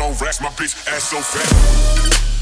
on racks, my bitch ass so fat.